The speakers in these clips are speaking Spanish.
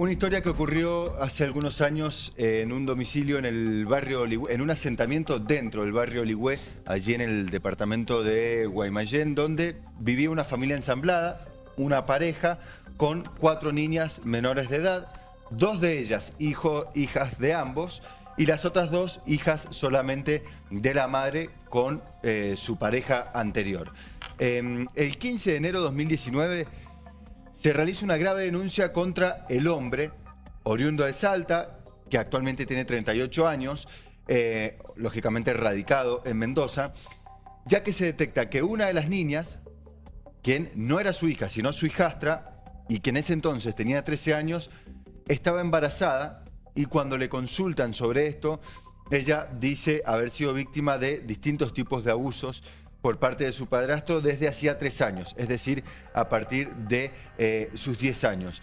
Una historia que ocurrió hace algunos años en un domicilio en el barrio en un asentamiento dentro del barrio Oligüe, allí en el departamento de Guaymallén, donde vivía una familia ensamblada, una pareja con cuatro niñas menores de edad, dos de ellas hijo, hijas de ambos, y las otras dos hijas solamente de la madre con eh, su pareja anterior. Eh, el 15 de enero de 2019 se realiza una grave denuncia contra el hombre, oriundo de Salta, que actualmente tiene 38 años, eh, lógicamente radicado en Mendoza, ya que se detecta que una de las niñas, quien no era su hija, sino su hijastra, y que en ese entonces tenía 13 años, estaba embarazada y cuando le consultan sobre esto, ella dice haber sido víctima de distintos tipos de abusos por parte de su padrastro desde hacía tres años, es decir, a partir de eh, sus diez años.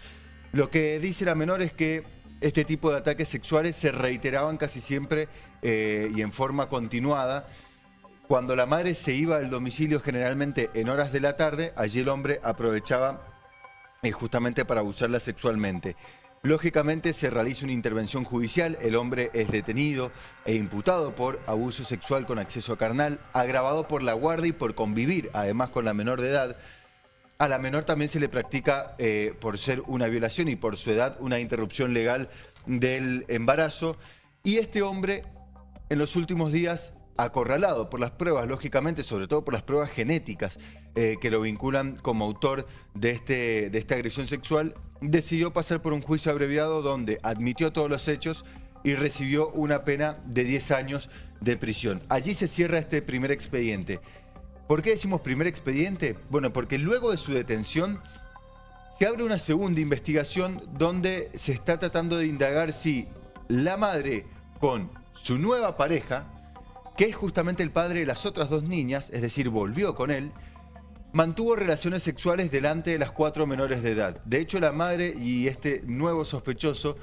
Lo que dice la menor es que este tipo de ataques sexuales se reiteraban casi siempre eh, y en forma continuada. Cuando la madre se iba al domicilio generalmente en horas de la tarde, allí el hombre aprovechaba eh, justamente para abusarla sexualmente. Lógicamente se realiza una intervención judicial, el hombre es detenido e imputado por abuso sexual con acceso carnal, agravado por la guardia y por convivir, además con la menor de edad. A la menor también se le practica, eh, por ser una violación y por su edad, una interrupción legal del embarazo. Y este hombre, en los últimos días, acorralado por las pruebas, lógicamente, sobre todo por las pruebas genéticas eh, que lo vinculan como autor de, este, de esta agresión sexual, decidió pasar por un juicio abreviado donde admitió todos los hechos y recibió una pena de 10 años de prisión. Allí se cierra este primer expediente. ¿Por qué decimos primer expediente? Bueno, porque luego de su detención se abre una segunda investigación donde se está tratando de indagar si la madre con su nueva pareja, que es justamente el padre de las otras dos niñas, es decir, volvió con él, mantuvo relaciones sexuales delante de las cuatro menores de edad. De hecho, la madre y este nuevo sospechoso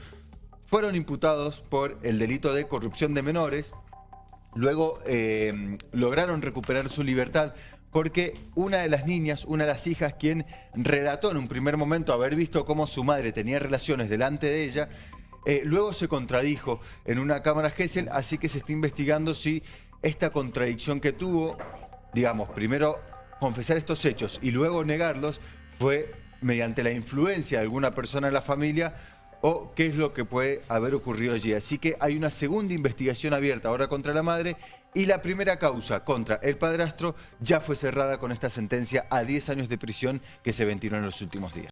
fueron imputados por el delito de corrupción de menores. Luego eh, lograron recuperar su libertad porque una de las niñas, una de las hijas, quien relató en un primer momento haber visto cómo su madre tenía relaciones delante de ella, eh, luego se contradijo en una cámara Gesell, así que se está investigando si esta contradicción que tuvo, digamos, primero confesar estos hechos y luego negarlos fue mediante la influencia de alguna persona en la familia o qué es lo que puede haber ocurrido allí. Así que hay una segunda investigación abierta ahora contra la madre y la primera causa contra el padrastro ya fue cerrada con esta sentencia a 10 años de prisión que se ventiló en los últimos días.